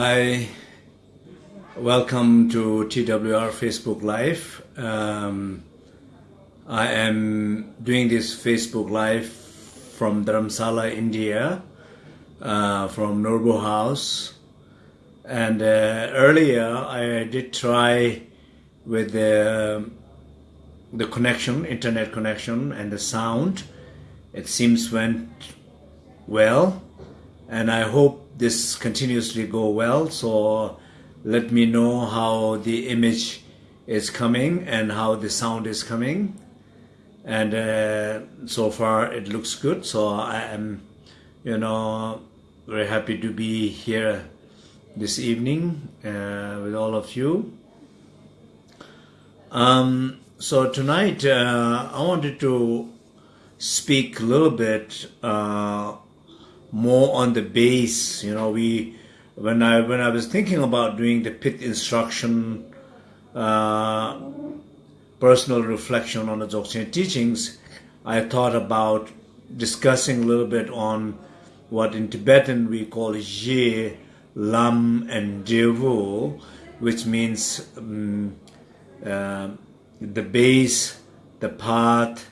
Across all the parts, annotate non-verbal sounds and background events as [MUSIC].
Hi, welcome to TWR Facebook Live. Um, I am doing this Facebook Live from Dharamsala, India, uh, from Norbu House. And uh, earlier I did try with the, the connection, internet connection, and the sound. It seems went well, and I hope this continuously go well. So let me know how the image is coming and how the sound is coming. And uh, so far it looks good. So I am, you know, very happy to be here this evening uh, with all of you. Um, so tonight uh, I wanted to speak a little bit uh, more on the base. You know, we when I when I was thinking about doing the pith instruction, uh, personal reflection on the Dzogchen teachings, I thought about discussing a little bit on what in Tibetan we call Je, Lam, and Devu, which means um, uh, the base, the path,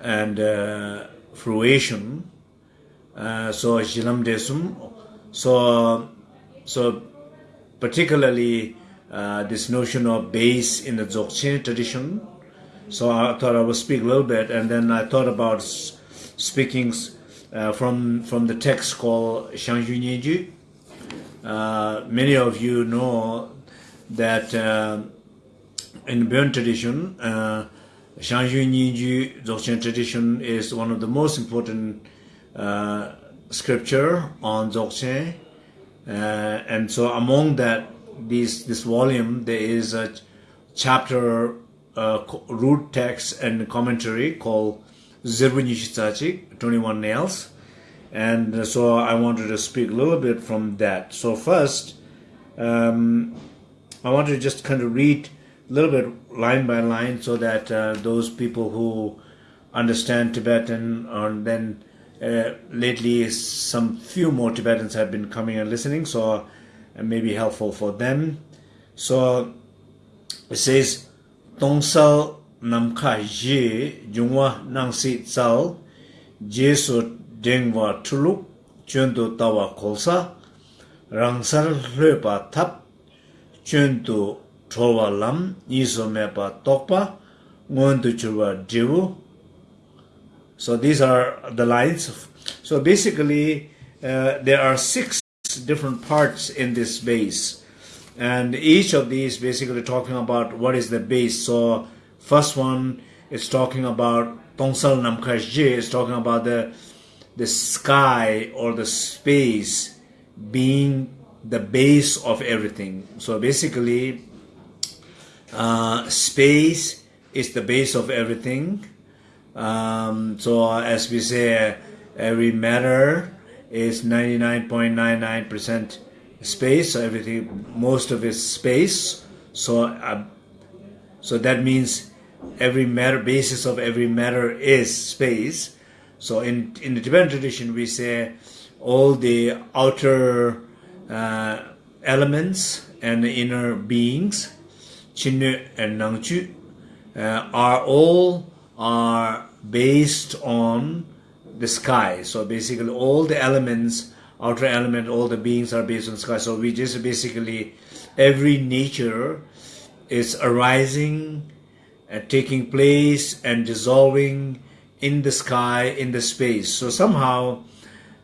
and uh, fruition uh, so jilam desum so so particularly uh, this notion of base in the dzogchen tradition. So i thought i would speak a little bit and then i thought about speaking uh, from from the text called shangjunyeji uh many of you know that uh, in burn tradition uh shangjunyeji dzogchen tradition is one of the most important uh, scripture on Dzogchen. Uh, and so among that, this, this volume, there is a chapter, uh, root text and commentary called Zirbu Nishitsachik, 21 Nails. And so I wanted to speak a little bit from that. So first, um, I wanted to just kind of read a little bit line by line so that uh, those people who understand Tibetan and then uh, lately some few more Tibetans have been coming and listening, so uh, it may be helpful for them. So it says, Tongsal namka ye jungwa nangsi tsal jesu dengwa tuluk chundu tawa kolsa rangsar lepa tap chundu tholwa lam iso mepa tokpa ngondu churwa devu so these are the lines. So basically, uh, there are six different parts in this base. And each of these basically talking about what is the base. So first one is talking about Tongsal Namkashje is talking about the the sky or the space being the base of everything. So basically, uh, space is the base of everything um, so as we say, every matter is 99.99% space. So everything, most of it's space. So, uh, so that means every matter, basis of every matter is space. So in in the Tibetan tradition, we say all the outer uh, elements and the inner beings, Chinnu and Nangchu, uh, are all are based on the sky. So basically all the elements, outer element, all the beings are based on the sky. So we just basically, every nature is arising and taking place and dissolving in the sky, in the space. So somehow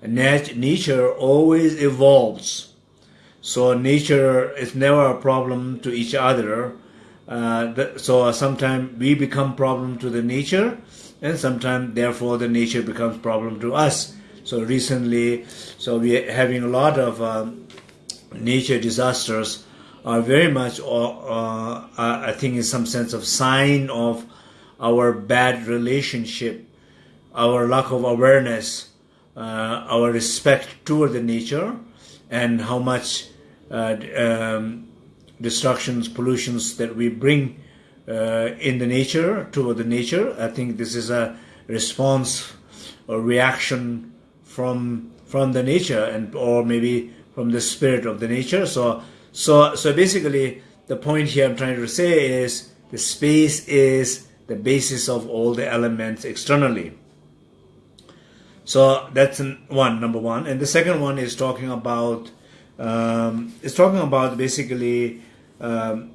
nat nature always evolves. So nature is never a problem to each other uh, so sometimes we become problem to the nature and sometimes therefore the nature becomes problem to us. So recently so we are having a lot of um, nature disasters are very much uh, uh, i think in some sense of sign of our bad relationship our lack of awareness uh, our respect toward the nature and how much uh, um, destructions, pollutions that we bring uh, in the nature, toward the nature. I think this is a response or reaction from from the nature and or maybe from the spirit of the nature. So, so, so basically, the point here I'm trying to say is the space is the basis of all the elements externally. So that's one, number one. And the second one is talking about, um, it's talking about basically um,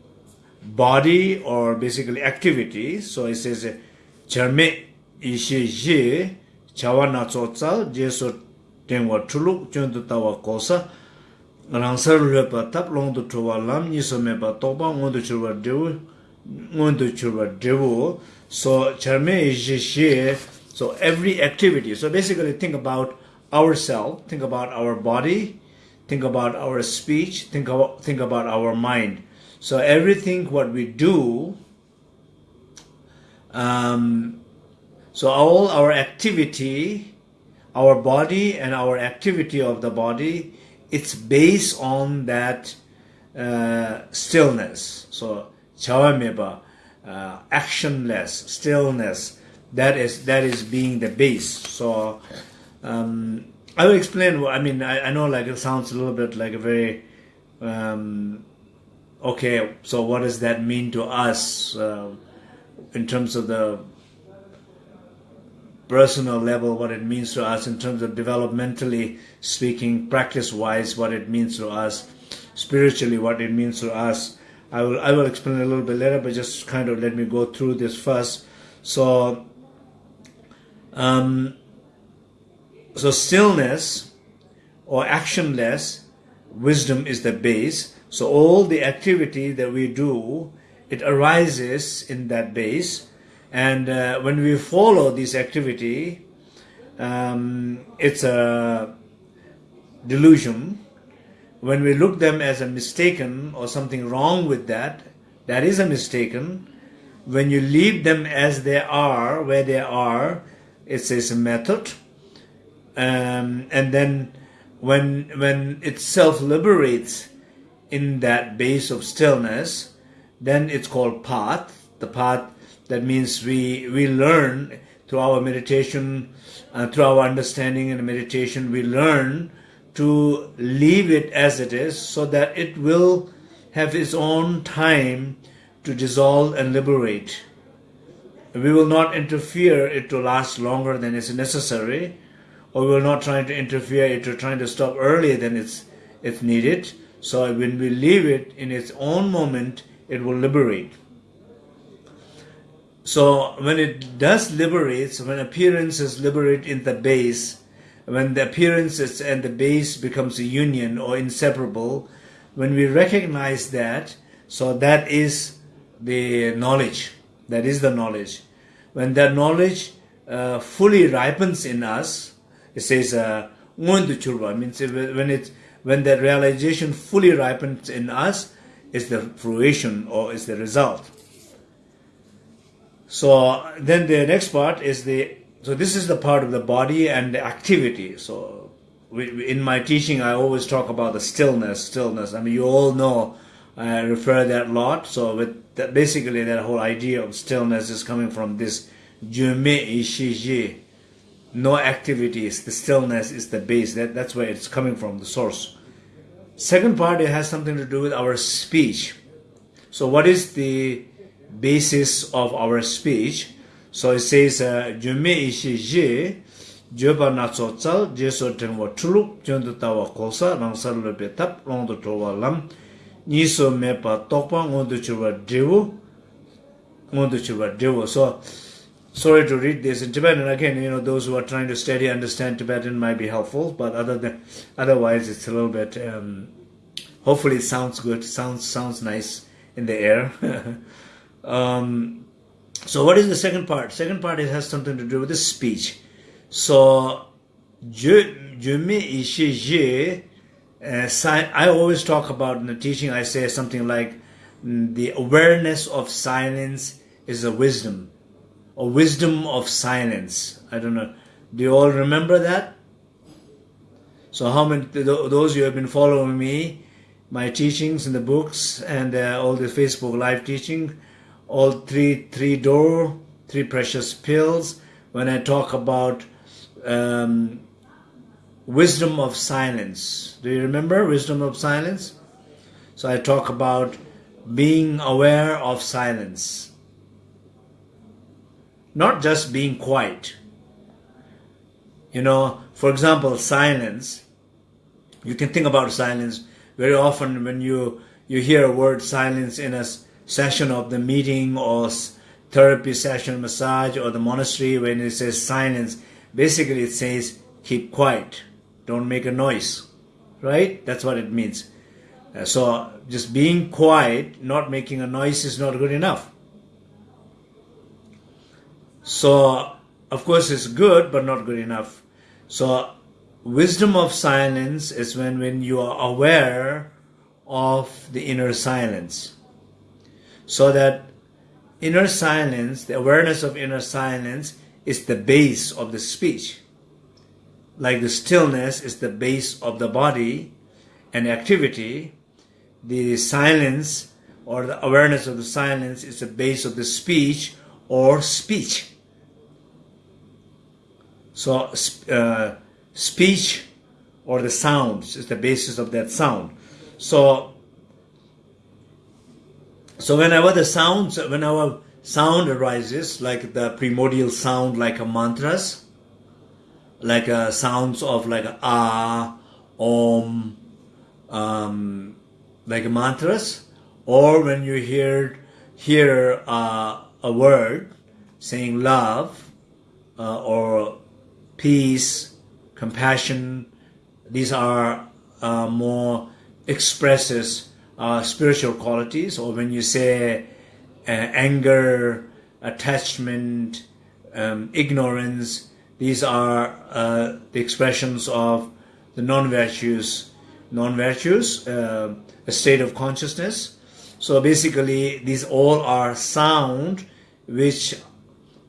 body or basically activity. So it says charme ishe ye chawa na chotsa je so tengwa thulu chöndu tawa kosa rangsar le pa tap long du thwa lam ni so me ba to ba ngon du chwa dewu ngon du chwa dewu so charme ishe she so every activity so basically think about ourselves think about our body think about our speech think about think about our mind. So everything what we do um, so all our activity, our body and our activity of the body, it's based on that uh, stillness. So chawameba, uh, actionless, stillness. That is that is being the base. So um, I will explain. I mean, I, I, know like it sounds a little bit like a very um, okay. So what does that mean to us? Uh, in terms of the personal level, what it means to us, in terms of developmentally speaking, practice wise, what it means to us, spiritually, what it means to us. I will, I will explain a little bit later, but just kind of let me go through this first. So, um, so stillness or actionless wisdom is the base. So all the activity that we do it arises in that base. And uh, when we follow this activity, um, it's a delusion. When we look them as a mistaken or something wrong with that, that is a mistaken. When you leave them as they are, where they are, it's, a method. Um, and then when when it self liberates in that base of stillness, then it's called path. The path that means we we learn through our meditation, uh, through our understanding and meditation, we learn to leave it as it is, so that it will have its own time to dissolve and liberate. We will not interfere it to last longer than is necessary, or we will not try to interfere it to trying to stop earlier than it's it's needed. So when we leave it in its own moment, it will liberate. So when it does liberate, when appearances liberate in the base, when the appearances and the base becomes a union or inseparable, when we recognize that, so that is the knowledge. That is the knowledge. When that knowledge uh, fully ripens in us, it says uh, means when it when that realization fully ripens in us, is the fruition or is the result. So then the next part is the so this is the part of the body and the activity. So in my teaching, I always talk about the stillness, stillness. I mean, you all know I refer that a lot. So with that, basically that whole idea of stillness is coming from this jume ishiji. No activities. The stillness is the base. That that's where it's coming from, the source. Second part, it has something to do with our speech. So what is the basis of our speech? So it says, uh, Jume ishi je, Jeba na tso tsal, jeso tenwa chuluk, jendu tawa kosa, rangsar lobe tap, rongdo towa lam, niso mepa tokpa, ngondu churwa dewu, ngondu churwa dewu. So sorry to read this in Tibetan. Again, you know, those who are trying to study understand Tibetan might be helpful, but other than otherwise, it's a little bit. Um, hopefully, it sounds good. Sounds sounds nice in the air. [LAUGHS] um, so, what is the second part? Second part it has something to do with the speech. So, je je me je. Uh, I always talk about in the teaching. I say something like mm, the awareness of silence is a wisdom or wisdom of silence. I don't know. Do you all remember that? So, how many those you have been following me, my teachings in the books and uh, all the Facebook live teaching, all three three door, three precious pills. When I talk about um, wisdom of silence. Do you remember wisdom of silence? So I talk about being aware of silence. Not just being quiet. You know, for example, silence. You can think about silence very often when you you hear a word silence in a session of the meeting or therapy session, massage, or the monastery when it says silence. Basically, it says keep quiet, don't make a noise, right? That's what it means. Uh, so just being quiet, not making a noise is not good enough. So, of course, it's good, but not good enough. So, wisdom of silence is when, when you are aware of the inner silence. So that inner silence, the awareness of inner silence, is the base of the speech. Like the stillness is the base of the body and activity, the silence or the awareness of the silence is the base of the speech or speech. So, uh, speech or the sounds is the basis of that sound. So, so whenever the sounds, whenever sound arises, like the primordial sound, like a mantras, like a sounds of like a ah, om, um, like mantras, or when you hear hear uh, a word saying love uh, or peace, compassion, these are uh, more expresses uh, spiritual qualities. Or when you say uh, anger, attachment, um, ignorance, these are uh, the expressions of the non-virtues, non-virtues, uh, a state of consciousness. So basically, these all are sound which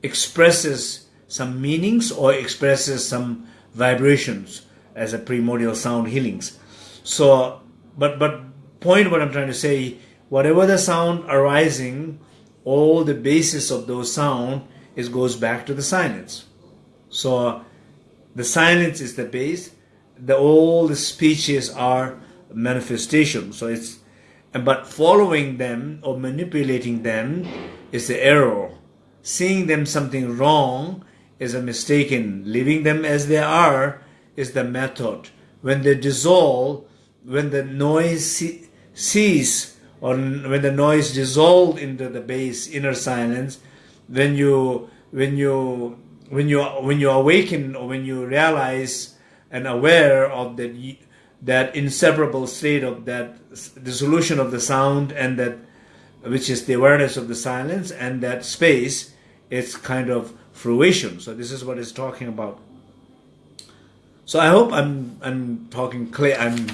expresses some meanings or expresses some vibrations as a primordial sound healings. So, but but point what I'm trying to say, whatever the sound arising, all the basis of those sound is goes back to the silence. So the silence is the base. The all the speeches are manifestation. So it's but following them or manipulating them is the error. Seeing them something wrong is a mistaken. Leaving them as they are is the method. When they dissolve, when the noise cease, or when the noise dissolved into the base inner silence, when you when you when you when you awaken or when you realize and aware of that that inseparable state of that dissolution of the sound and that which is the awareness of the silence and that space it's kind of fruition. So this is what it's talking about. So i hope i'm i'm talking clear i'm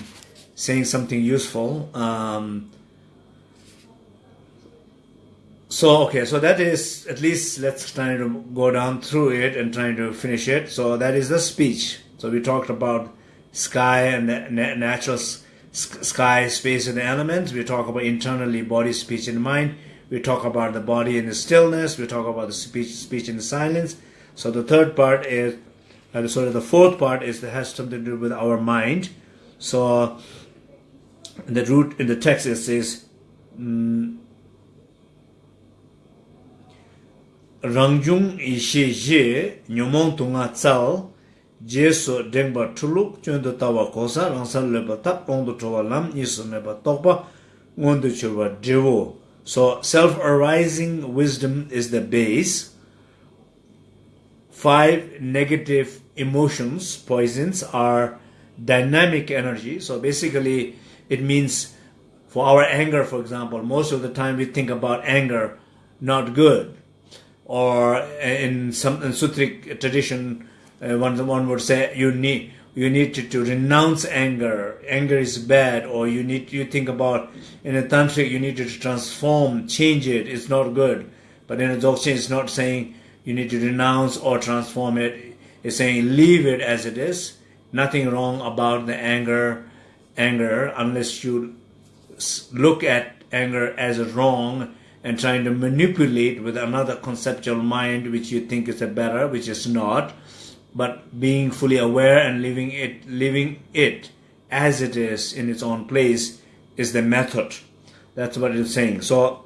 saying something useful. Um, so okay so that is at least let's try to go down through it and trying to finish it. So that is the speech. So we talked about sky and natural sky, space, and elements. We talk about internally body, speech, and mind. we talk about the body in the stillness we talk about the speech speech in the silence. So the third part is and uh, sort of the fourth part is that has something to do with our mind. So the root in the text it says um, rangjung ishe je nyomong tunga tsal je so dengba thuluk chöndo tawa kosa rangsal leba tap kongdo chowa lam nisu meba tokpa ngondo chowa devo. So self-arising wisdom is the base. Five negative emotions, poisons, are dynamic energy. So basically it means for our anger, for example, most of the time we think about anger not good. Or in some in Sutric tradition, uh, one one would say you need you need to, to renounce anger. Anger is bad or you need you think about in a tantric you need to transform change it. It's not good. But in a dzogchen it's not saying you need to renounce or transform it. It's saying leave it as it is. Nothing wrong about the anger anger unless you look at anger as a wrong and trying to manipulate with another conceptual mind which you think is a better which is not but being fully aware and living it, living it as it is in its own place is the method. That's what it's saying. So,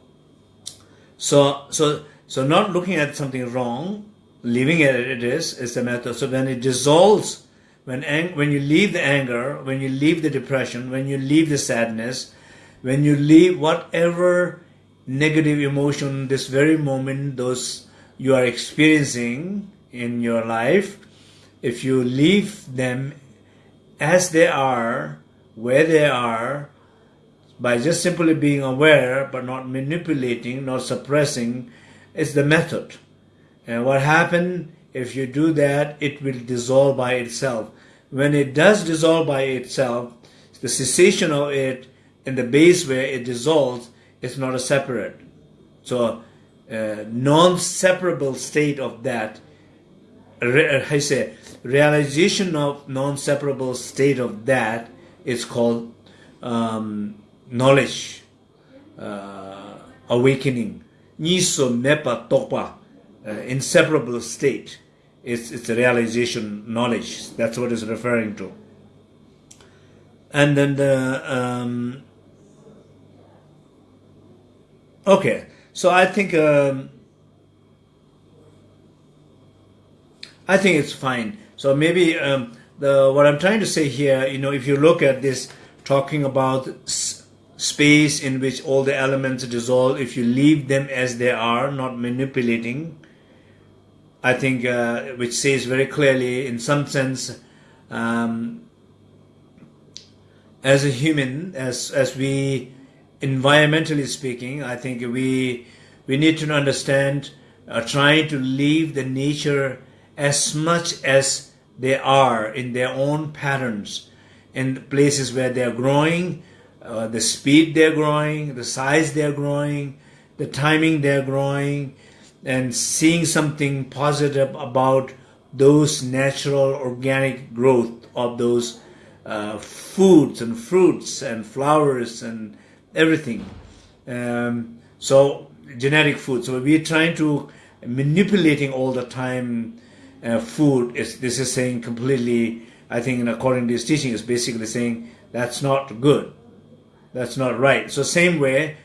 so, so, so not looking at something wrong, leaving it as it is, is the method. So then it dissolves when, when you leave the anger, when you leave the depression, when you leave the sadness, when you leave whatever negative emotion this very moment those you are experiencing in your life, if you leave them as they are, where they are, by just simply being aware but not manipulating, not suppressing, is the method. And what happens if you do that, it will dissolve by itself. When it does dissolve by itself, the cessation of it in the base where it dissolves is not a separate. So, uh, non-separable state of that, I say, realization of non-separable state of that is called um, knowledge, uh, awakening. Niso mepa tokpa, uh, inseparable state. It's, it's a realization knowledge. That's what it's referring to. And then the, um, okay, so I think, um, I think it's fine. So maybe um, the what I'm trying to say here, you know, if you look at this, talking about space in which all the elements dissolve, if you leave them as they are, not manipulating, I think, uh, which says very clearly, in some sense, um, as a human, as as we, environmentally speaking, I think we we need to understand, uh, trying to leave the nature as much as they are in their own patterns in places where they're growing, uh, the speed they're growing, the size they're growing, the timing they're growing, and seeing something positive about those natural organic growth of those uh, foods and fruits and flowers and everything. Um, so genetic food. So we're trying to manipulating all the time uh, food is this is saying completely I think according to this teaching is basically saying that's not good. That's not right. So same way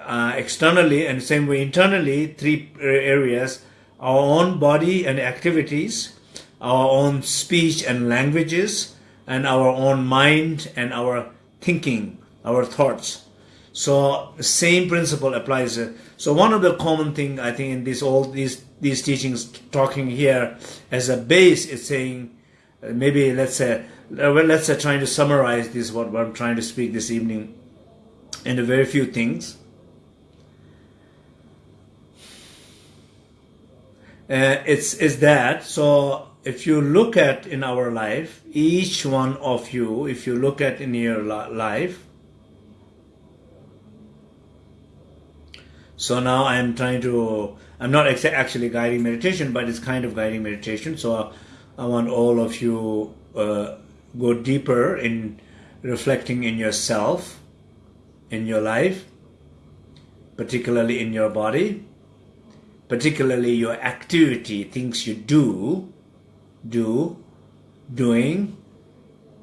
uh, externally and same way internally three areas our own body and activities our own speech and languages and our own mind and our thinking our thoughts so the same principle applies. So one of the common thing I think in this all these these teachings talking here as a base is saying uh, maybe let's say uh, well let's say trying to summarize this what, what I'm trying to speak this evening into very few things. Uh, it's is that so if you look at in our life each one of you if you look at in your life so now I'm trying to I'm not actually guiding meditation, but it's kind of guiding meditation. So I want all of you uh, go deeper in reflecting in yourself, in your life, particularly in your body, particularly your activity, things you do, do, doing,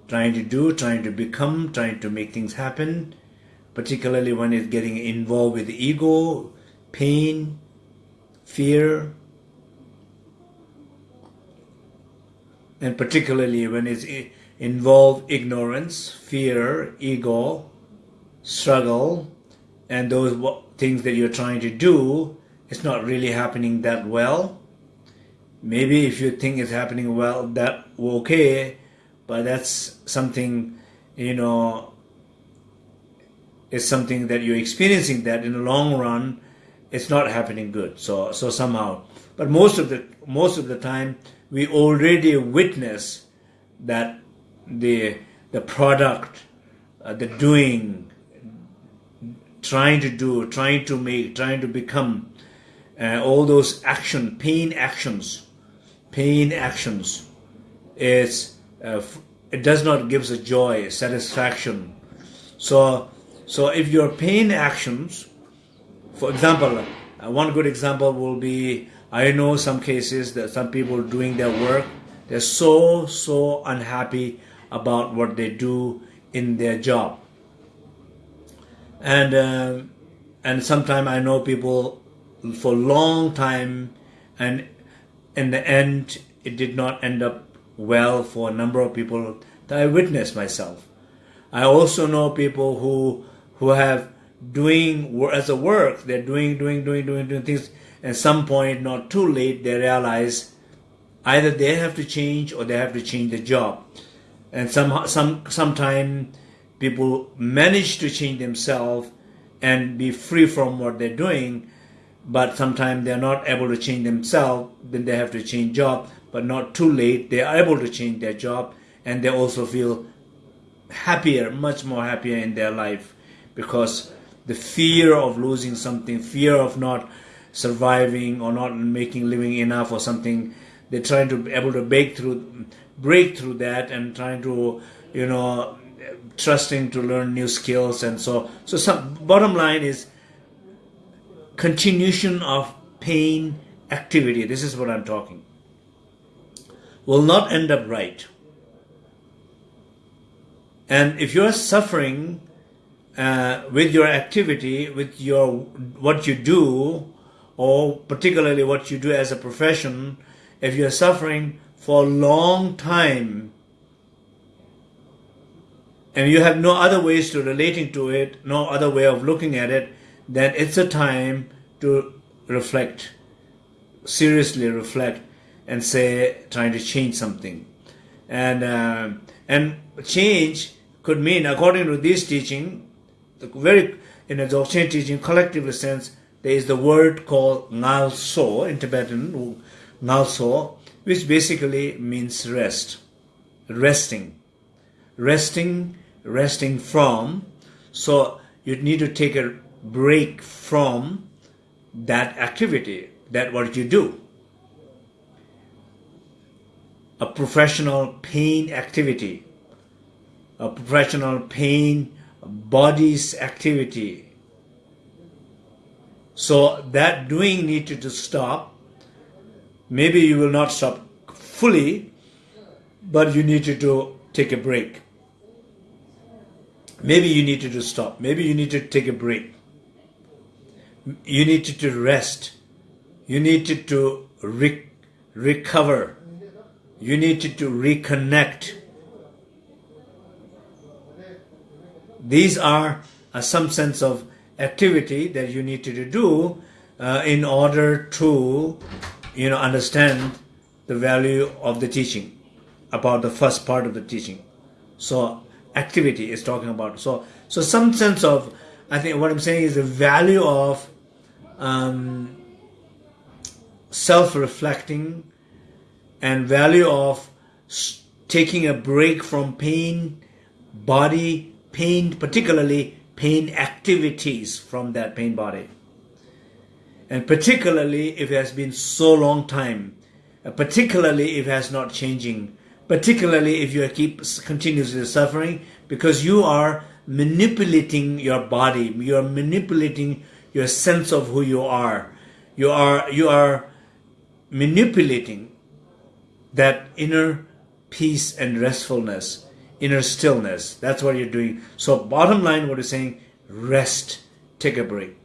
trying to do, trying to become, trying to make things happen, particularly when it's getting involved with ego, pain, fear, and particularly when it's involved ignorance, fear, ego, struggle, and those things that you're trying to do, it's not really happening that well. Maybe if you think it's happening well, that okay, but that's something, you know, is something that you're experiencing that in the long run it's not happening good. So so somehow, but most of the most of the time we already witness that the the product, uh, the doing, trying to do, trying to make, trying to become, uh, all those action, pain actions, pain actions, is uh, it does not give us a joy, satisfaction. So so if your pain actions for example, uh, one good example will be I know some cases that some people doing their work, They're so, so unhappy about what they do in their job. And, uh, and sometimes I know people for a long time and in the end it did not end up well for a number of people that I witnessed myself. I also know people who who have doing as a work, they're doing, doing, doing, doing, doing things. At some point, not too late, they realize either they have to change or they have to change the job. And some some sometime people manage to change themselves and be free from what they're doing, but sometimes they're not able to change themselves, then they have to change job, but not too late. They are able to change their job and they also feel happier, much more happier in their life because the fear of losing something, fear of not surviving or not making living enough or something, they're trying to be able to break through, break through that and trying to, you know, trusting to learn new skills and so. So some bottom line is continuation of pain activity. This is what I'm talking. Will not end up right. And if you're suffering uh, with your activity, with your what you do, or particularly what you do as a profession, if you're suffering for a long time and you have no other ways to relating to it, no other way of looking at it, then it's a time to reflect, seriously reflect, and say trying to change something, and uh, and change could mean, according to this teaching, the very in a Dzogchen teaching, collective sense, there is the word called ngalso in Tibetan, ngalso, which basically means rest, resting, resting, resting from. So you need to take a break from that activity, that what you do. A professional pain activity a professional pain, body's activity. So that doing needed to stop. Maybe you will not stop fully, but you needed to take a break. Maybe you needed to stop. Maybe you need to take a break. You needed to rest. You needed to re recover. You needed to reconnect these are uh, some sense of activity that you need to do uh, in order to you know understand the value of the teaching about the first part of the teaching. So activity is talking about. So so some sense of i think what i'm saying is the value of um, self-reflecting and value of taking a break from pain body pain, particularly pain activities from that pain body. And particularly if it has been so long time, uh, particularly if it has not changing, particularly if you keep continuously suffering, because you are manipulating your body, you are manipulating your sense of who you are. You are you are manipulating that inner peace and restfulness inner stillness. That's what you're doing. So bottom line, what you're saying, rest, take a break.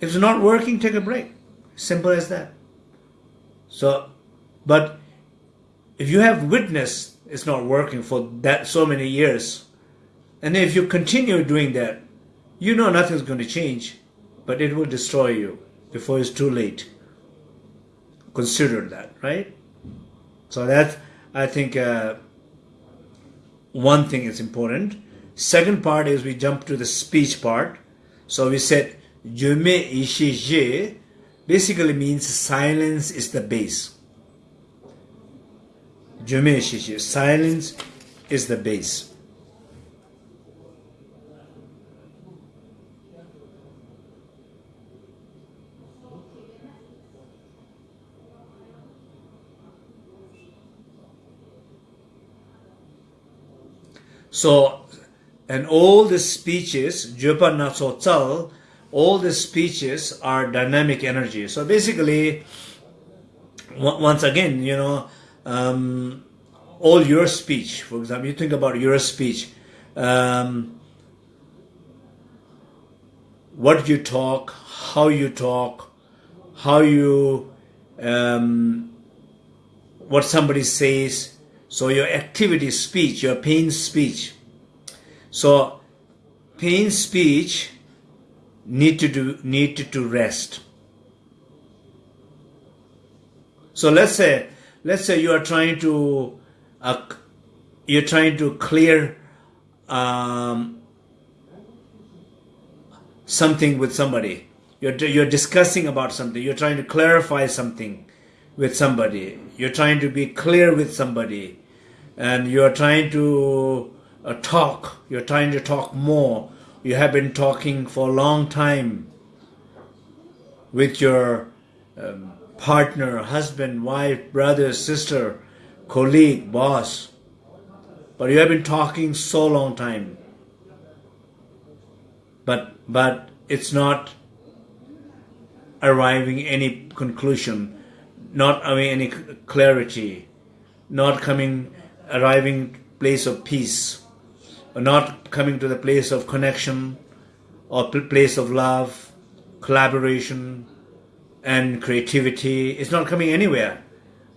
If it's not working, take a break. Simple as that. So, but if you have witnessed it's not working for that so many years, and if you continue doing that, you know nothing's going to change, but it will destroy you before it's too late. Consider that, right? So that's I think uh, one thing is important. Second part is we jump to the speech part. So we said Jume basically means silence is the base. Jume silence is the base. So, and all the speeches, Jopa Natsotsal, all the speeches are dynamic energy. So basically, once again, you know, um, all your speech, for example, you think about your speech, um, what you talk, how you talk, how you, um, what somebody says, so your activity speech, your pain speech. So pain speech need to do need to, rest. So let's say let's say you are trying to uh, you're trying to clear um, something with somebody. You're you're discussing about something. You're trying to clarify something with somebody. You're trying to be clear with somebody, and you're trying to uh, talk. You're trying to talk more. You have been talking for a long time with your um, partner, husband, wife, brother, sister, colleague, boss. But you have been talking so long time. But but it's not arriving any conclusion, not having any clarity, not coming arriving place of peace, not coming to the place of connection or place of love, collaboration, and creativity. It's not coming anywhere.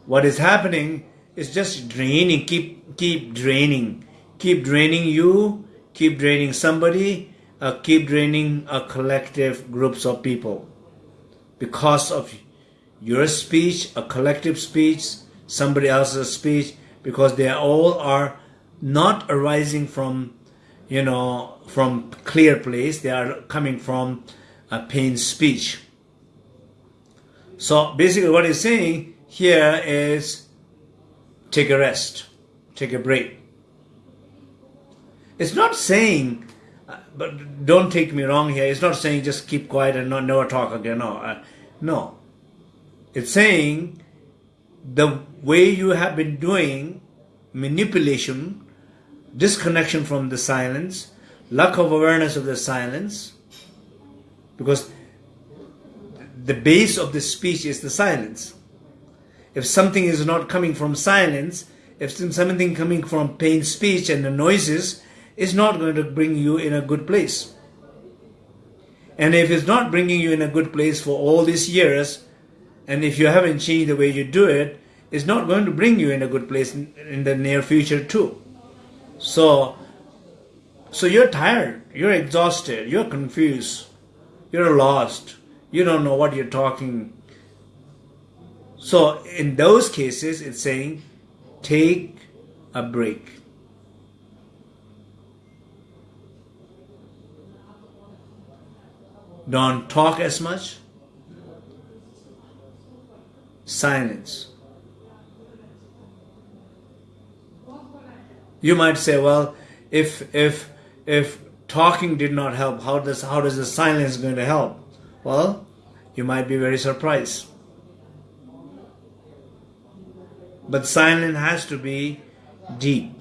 What is happening is just draining, keep, keep draining, keep draining you, keep draining somebody, uh, keep draining a collective groups of people. Because of your speech, a collective speech, somebody else's speech, because they all are not arising from, you know, from clear place. They are coming from a pain speech. So basically what he's saying here is take a rest, take a break. It's not saying, but don't take me wrong here, it's not saying just keep quiet and not never talk again. No, uh, no. It's saying the way you have been doing manipulation, disconnection from the silence, lack of awareness of the silence, because the base of the speech is the silence. If something is not coming from silence, if something coming from pain speech and the noises, it's not going to bring you in a good place. And if it's not bringing you in a good place for all these years, and if you haven't changed the way you do it, it's not going to bring you in a good place in, the near future too. So, so you're tired, you're exhausted, you're confused, you're lost you don't know what you're talking. So in those cases, it's saying, take a break. Don't talk as much. Silence. You might say, well, if if if talking did not help, how does how does the silence going to help? Well, you might be very surprised. But silence has to be deep.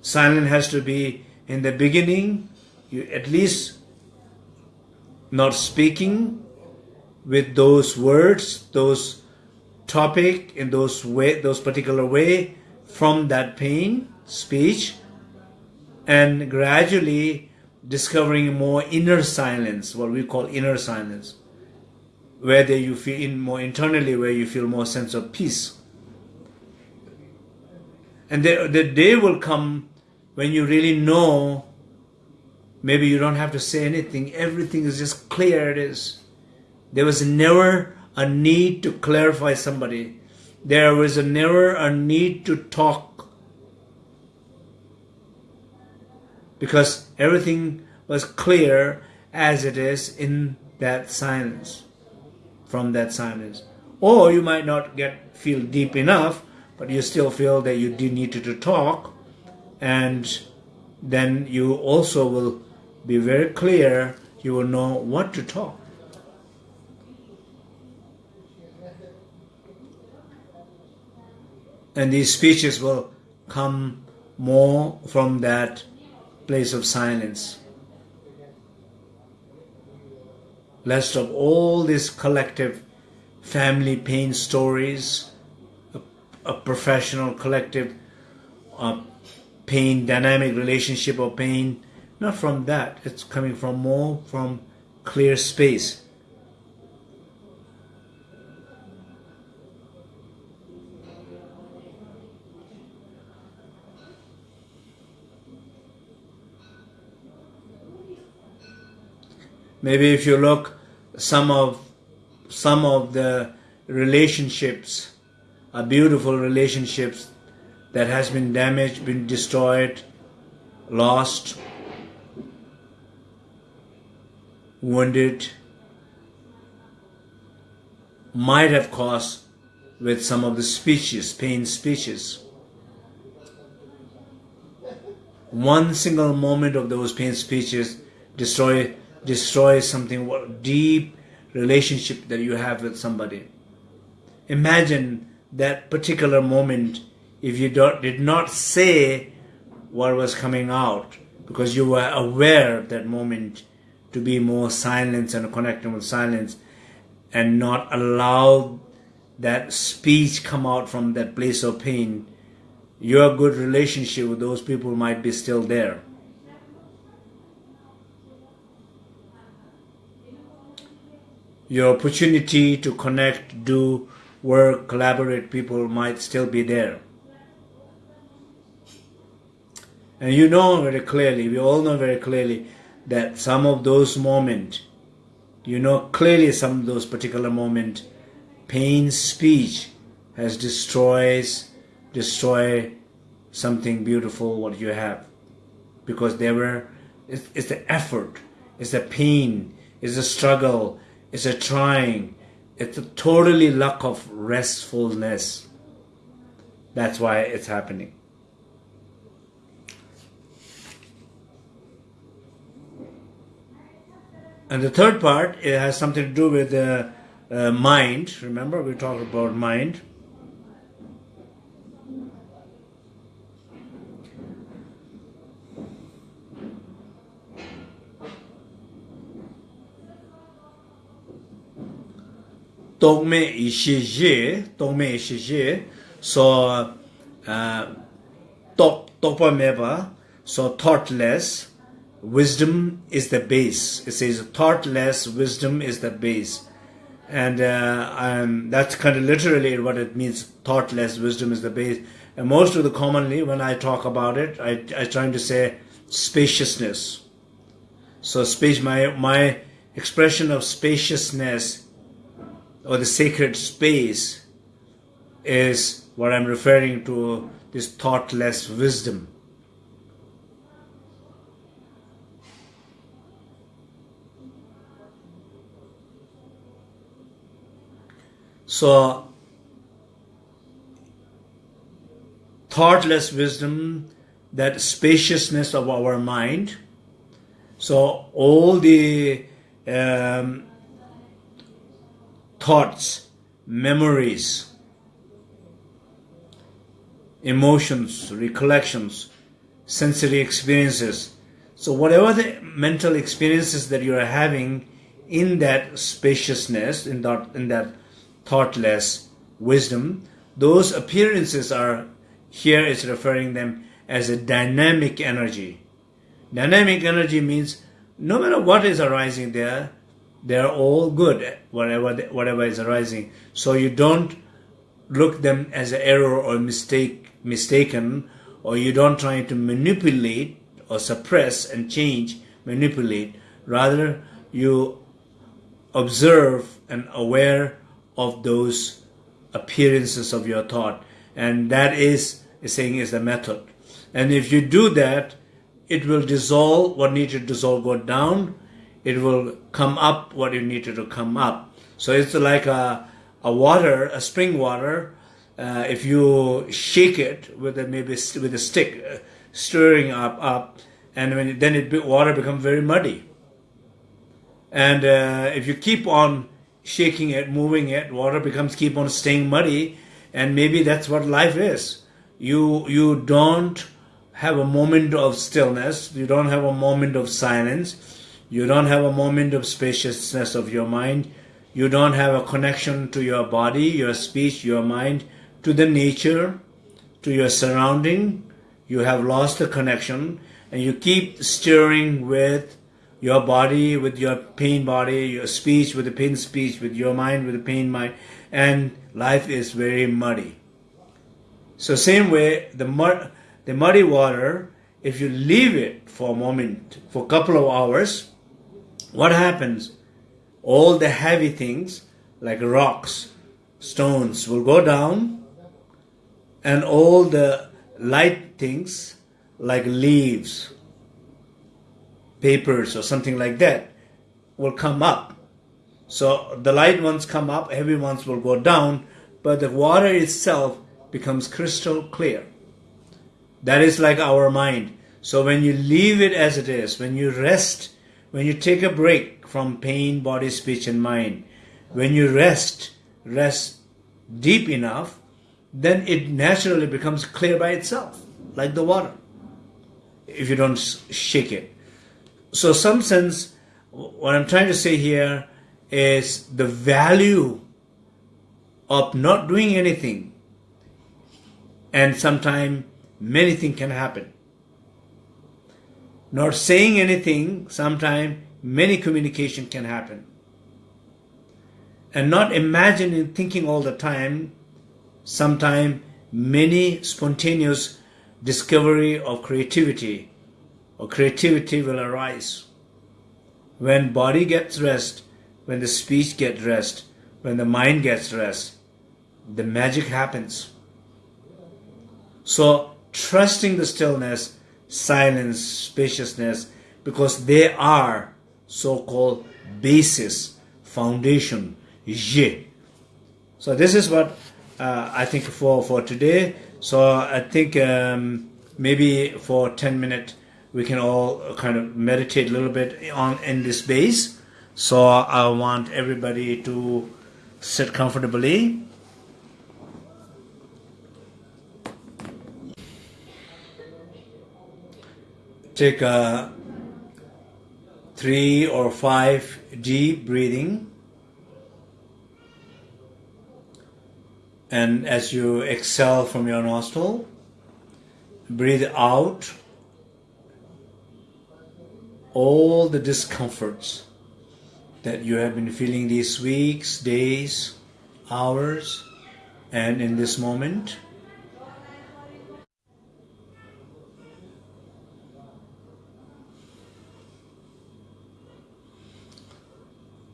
Silence has to be in the beginning, you at least not speaking with those words, those topic in those way, those particular way from that pain speech, and gradually discovering more inner silence, what we call inner silence, where you feel in more internally, where you feel more sense of peace. And the, the day will come when you really know, maybe you don't have to say anything, everything is just clear it is. There was never a need to clarify somebody. There was never a need to talk because everything was clear as it is in that silence, from that silence. Or you might not get feel deep enough, but you still feel that you do need to talk, and then you also will be very clear, you will know what to talk. And these speeches will come more from that place of silence. Lest of all this collective family pain stories, a, a professional collective uh, pain, dynamic relationship of pain. Not from that. It's coming from more from clear space. Maybe if you look some of some of the relationships are beautiful relationships that has been damaged, been destroyed, lost, wounded, might have caused with some of the speeches, pain speeches. One single moment of those pain speeches destroy destroys something what deep relationship that you have with somebody. Imagine that particular moment if you did not say what was coming out because you were aware of that moment to be more silence and connecting with silence and not allow that speech come out from that place of pain your good relationship with those people might be still there your opportunity to connect, do work, collaborate people might still be there. And you know very clearly, we all know very clearly that some of those moments, you know clearly some of those particular moments, pain speech has destroys, destroy something beautiful what you have. Because there were, it's, it's the effort, it's the pain, it's the struggle, it's a trying. It's a totally lack of restfulness. That's why it's happening. And the third part, it has something to do with the uh, mind. Remember, we talked about mind. Tongme Ishije, Tongme Ishije, so uh, Tokpa Meva, so thoughtless, wisdom is the base. It says thoughtless wisdom is the base. And uh, um, that's kind of literally what it means, thoughtless wisdom is the base. And most of the commonly, when I talk about it, I, I trying to say spaciousness. So space, my, my expression of spaciousness or the sacred space is what I'm referring to this thoughtless wisdom. So, thoughtless wisdom, that spaciousness of our mind. So, all the um, thoughts, memories, emotions, recollections, sensory experiences. So, whatever the mental experiences that you are having in that spaciousness, in that, in that thoughtless wisdom, those appearances are here it's referring them as a dynamic energy. Dynamic energy means no matter what is arising there, they're all good whatever whatever is arising. So you don't look them as an error or mistake mistaken or you don't try to manipulate or suppress and change manipulate. Rather you observe and aware of those appearances of your thought. And that is saying is the method. And if you do that it will dissolve what needs to dissolve go down it will come up what it needed to come up. So it's like a, a water, a spring water. Uh, if you shake it with a, maybe with a stick, uh, stirring up, up, and when then it water becomes very muddy. And uh, if you keep on shaking it, moving it, water becomes keep on staying muddy, and maybe that's what life is. You you don't have a moment of stillness. You don't have a moment of silence you don't have a moment of spaciousness of your mind. you don't have a connection to your body, your speech, your mind, to the nature, to your surrounding. You have lost the connection and you keep stirring with your body, with your pain body, your speech with the pain speech, with your mind with the pain mind, and life is very muddy. So same way, the mud, the muddy water, if you leave it for a moment, for a couple of hours, what happens? All the heavy things like rocks, stones will go down and all the light things like leaves, papers or something like that will come up. So the light ones come up, heavy ones will go down, but the water itself becomes crystal clear. That is like our mind. So when you leave it as it is, when you rest, when you take a break from pain, body, speech, and mind, when you rest, rest deep enough, then it naturally becomes clear by itself, like the water, if you don't shake it. So, some sense, what I'm trying to say here is the value of not doing anything, and sometimes many things can happen. Not saying anything, sometimes many communication can happen. And not imagining, thinking all the time, sometimes many spontaneous discovery of creativity or creativity will arise. When body gets rest, when the speech gets rest, when the mind gets rest, the magic happens. So trusting the stillness, silence, spaciousness, because they are so-called basis, foundation, ye. So this is what uh, I think for, for today. So I think um, maybe for 10 minutes we can all kind of meditate a little bit on in this base. So I want everybody to sit comfortably. Take a three or five deep breathing. And as you exhale from your nostril, breathe out all the discomforts that you have been feeling these weeks, days, hours, and in this moment.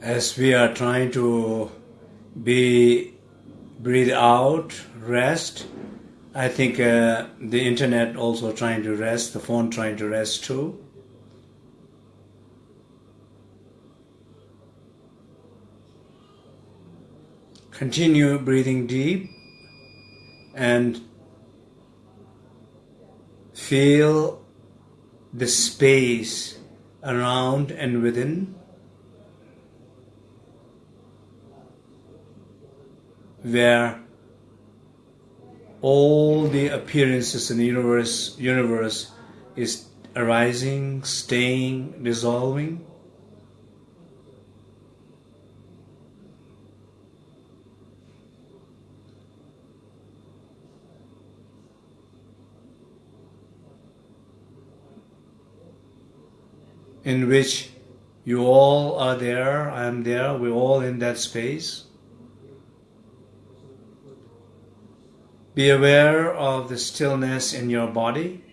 As we are trying to be breathe out, rest, I think uh, the internet also trying to rest, the phone trying to rest too. Continue breathing deep and feel the space around and within. Where all the appearances in the universe universe is arising, staying, dissolving. in which you all are there, I am there, we're all in that space. Be aware of the stillness in your body.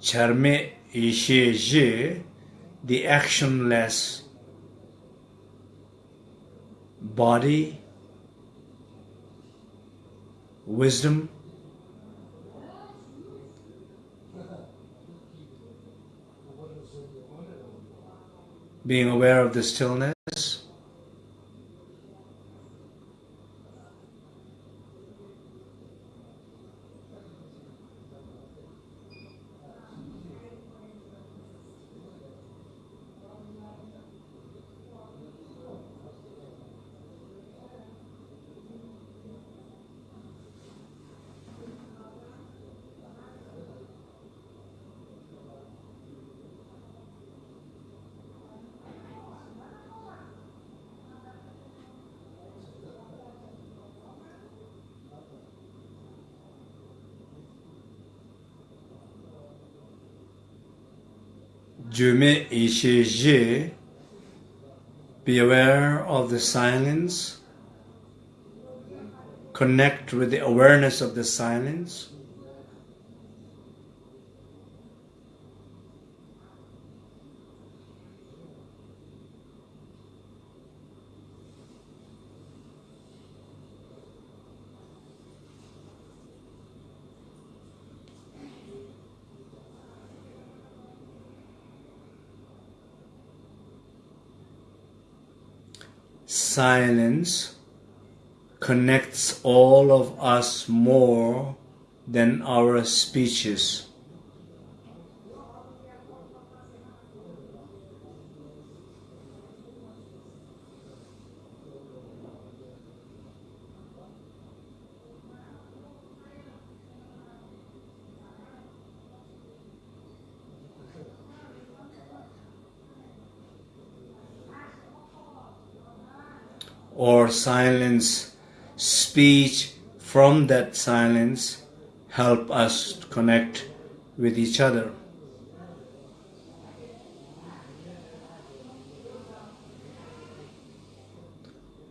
Charme ishe the actionless body, wisdom, being aware of the stillness. Jume Ishe Be aware of the silence. Connect with the awareness of the silence. Silence connects all of us more than our speeches. Or silence, speech from that silence help us connect with each other.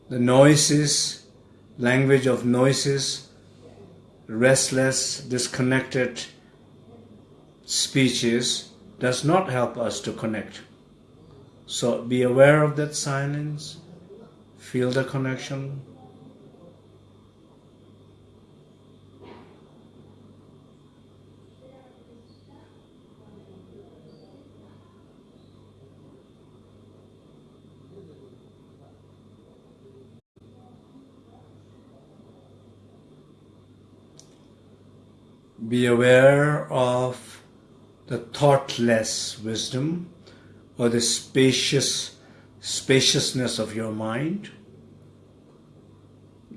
The noises, language of noises, restless, disconnected speeches does not help us to connect. So be aware of that silence Feel the connection. Be aware of the thoughtless wisdom or the spacious spaciousness of your mind.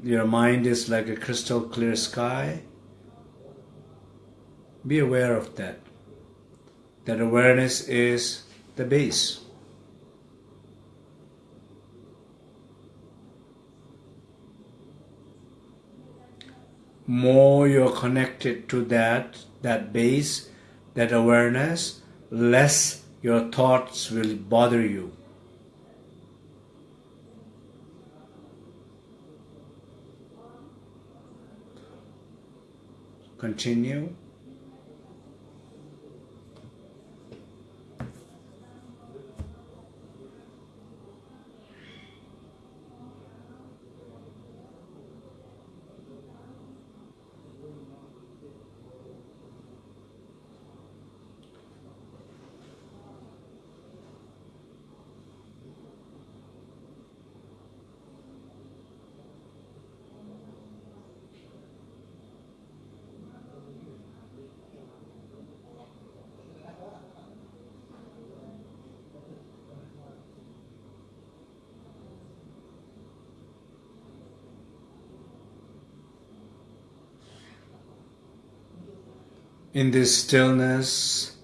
Your mind is like a crystal clear sky. Be aware of that. That awareness is the base. More you're connected to that, that base, that awareness, less your thoughts will bother you. Continue in this stillness,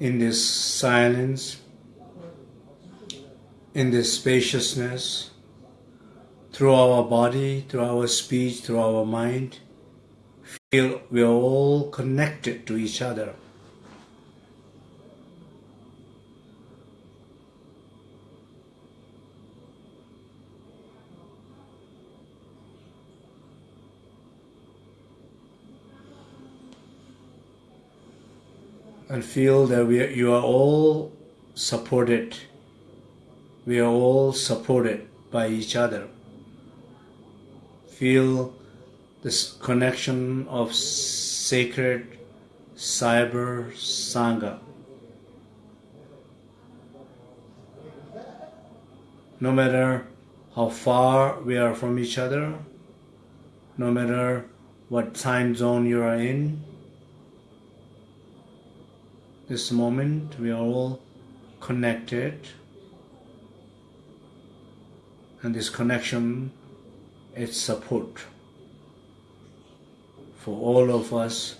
in this silence, in this spaciousness, through our body, through our speech, through our mind, feel we are all connected to each other. And feel that we are, you are all supported. We are all supported by each other. Feel this connection of sacred cyber sangha. No matter how far we are from each other, no matter what time zone you are in, this moment we are all connected. And this connection is support for all of us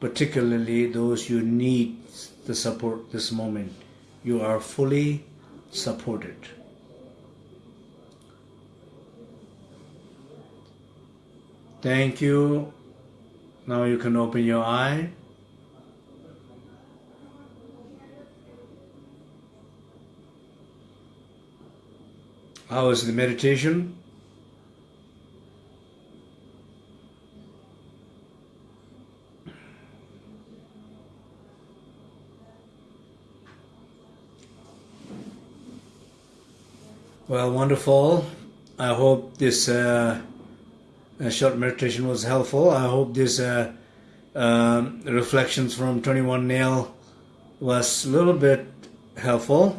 particularly those who need the support this moment. You are fully supported. Thank you. Now you can open your eye How is the meditation? Well, wonderful. I hope this uh, short meditation was helpful. I hope this uh, uh, reflections from 21 Nail was a little bit helpful.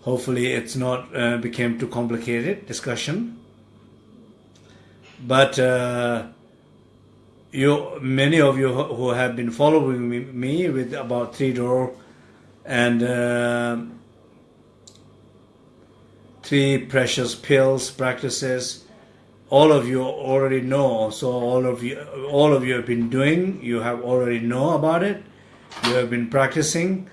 Uh, hopefully, it's not uh, became too complicated discussion. But uh, you, many of you who have been following me, me with about three door and three precious pills practices all of you already know. So all of you all of you have been doing you have already know about it. You have been practicing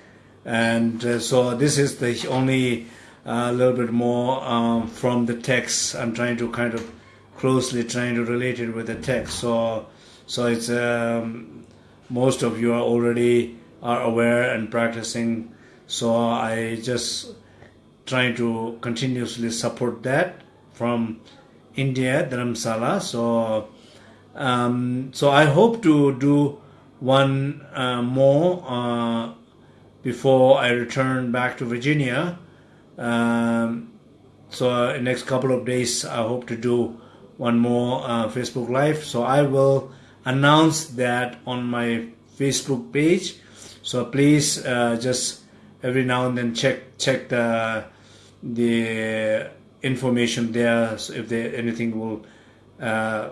and uh, so this is the only a uh, little bit more um, from the text. I'm trying to kind of closely trying to relate it with the text. So so it's um, most of you are already are aware and practicing. So i just trying to continuously support that from India, Dharamsala. So, um, so I hope to do one uh, more uh, before I return back to Virginia. Um, so in next couple of days, I hope to do one more uh, Facebook Live. So I will announce that on my Facebook page. So please uh, just every now and then check check the the information there so if there anything will uh,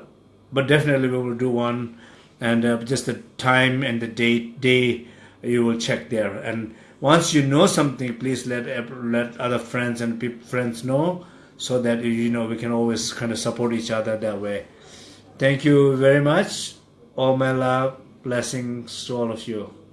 but definitely we will do one and uh, just the time and the date day you will check there. And once you know something please let let other friends and friends know so that you know we can always kind of support each other that way. Thank you very much. All my love blessings to all of you